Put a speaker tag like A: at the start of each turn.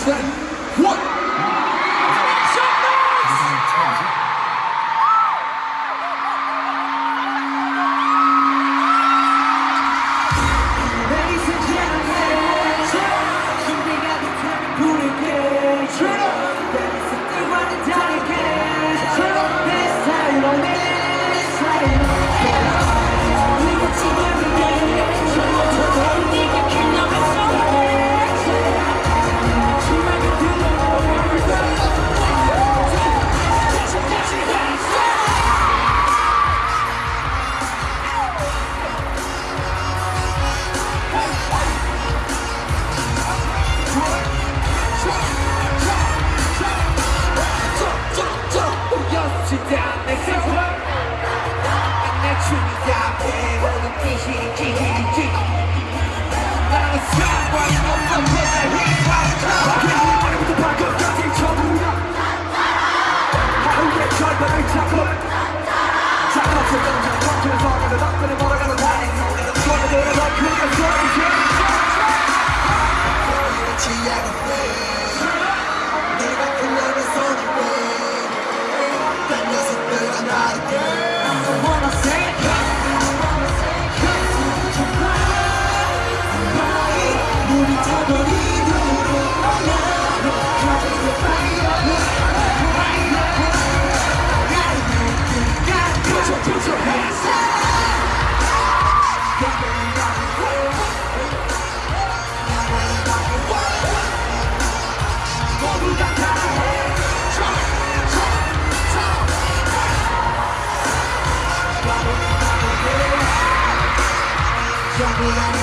A: sweating. 소리가 진지하게 나의 Yeah.